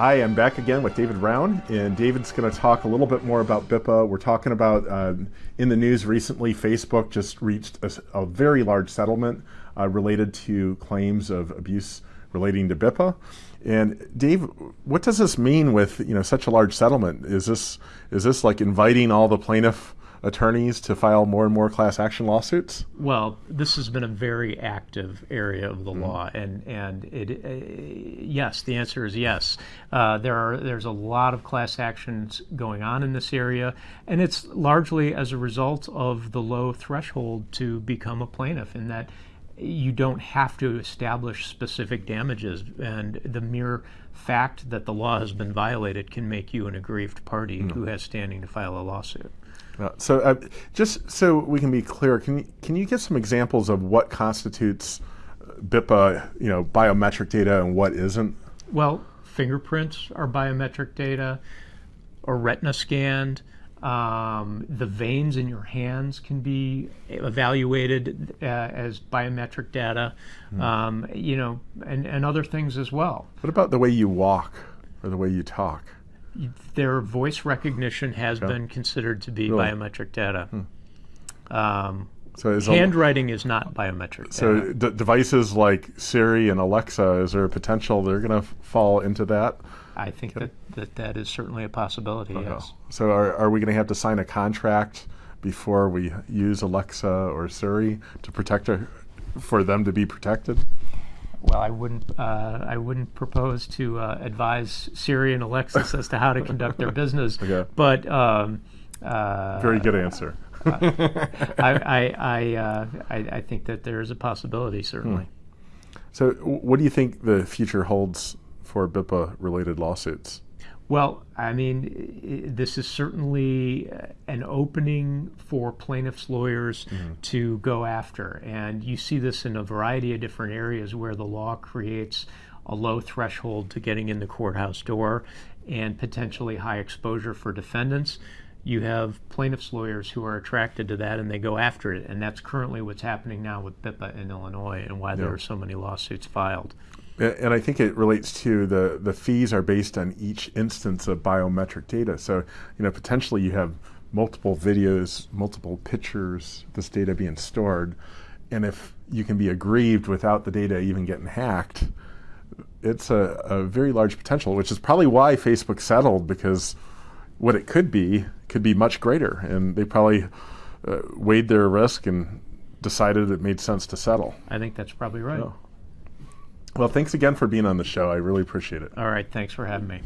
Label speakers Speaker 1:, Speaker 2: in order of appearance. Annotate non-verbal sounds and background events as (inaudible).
Speaker 1: I am back again with David Brown, and David's going to talk a little bit more about BIPA. We're talking about uh, in the news recently, Facebook just reached a, a very large settlement uh, related to claims of abuse relating to BIPA. And Dave, what does this mean with you know such a large settlement? Is this is this like inviting all the plaintiff attorneys to file more and more class action lawsuits?
Speaker 2: Well, this has been a very active area of the mm law, and and it uh, yes, the answer is yes. Uh, there are there's a lot of class actions going on in this area, and it's largely as a result of the low threshold to become a plaintiff, in that you don't have to establish specific damages, and the mere fact that the law has been violated can make you an aggrieved party mm who has standing to file a lawsuit.
Speaker 1: Uh, so, uh, just so we can be clear, can you, can you give some examples of what constitutes BIPA, you know, biometric data and what isn't?
Speaker 2: Well, fingerprints are biometric data, or retina scanned. Um, the veins in your hands can be evaluated uh, as biometric data, mm. um, you know, and, and other things as well.
Speaker 1: What about the way you walk or the way you talk?
Speaker 2: their voice recognition has been considered to be really? biometric data. Hmm. Um, so is handwriting is not biometric.
Speaker 1: So devices like Siri and Alexa, is there a potential they're going to fall into that?
Speaker 2: I think that, that that is certainly a possibility. Uh-huh. Yes.
Speaker 1: So are are we going to have to sign a contract before we use Alexa or Siri to protect our, for them to be protected?
Speaker 2: well, I wouldn't uh, I wouldn't propose to uh, advise Siri and Alexa as to how to conduct their business. (laughs) Okay. But um,
Speaker 1: uh, very good answer.
Speaker 2: I (laughs) I I, uh, I, I think that there is a possibility certainly. Hmm.
Speaker 1: So, what do you think the future holds for BIPA related lawsuits?
Speaker 2: Well, I mean, this is certainly uh, an opening for plaintiffs' lawyers mm-hmm. to go after. And you see this in a variety of different areas where the law creates a low threshold to getting in the courthouse door and potentially high exposure for defendants. You have plaintiffs' lawyers who are attracted to that and they go after it. And that's currently what's happening now with BIPA in Illinois and why yeah. there are so many lawsuits filed.
Speaker 1: And I think it relates to the, the fees are based on each instance of biometric data. So, you know, potentially you have multiple videos, multiple pictures, this data being stored. And if you can be aggrieved without the data even getting hacked, it's a, a very large potential, which is probably why Facebook settled because what it could be could be much greater. And they probably uh, weighed their risk and decided it made sense to settle.
Speaker 2: I think that's probably right.
Speaker 1: Well, thanks again for being on the show. I really appreciate it.
Speaker 2: All right. Thanks for having me.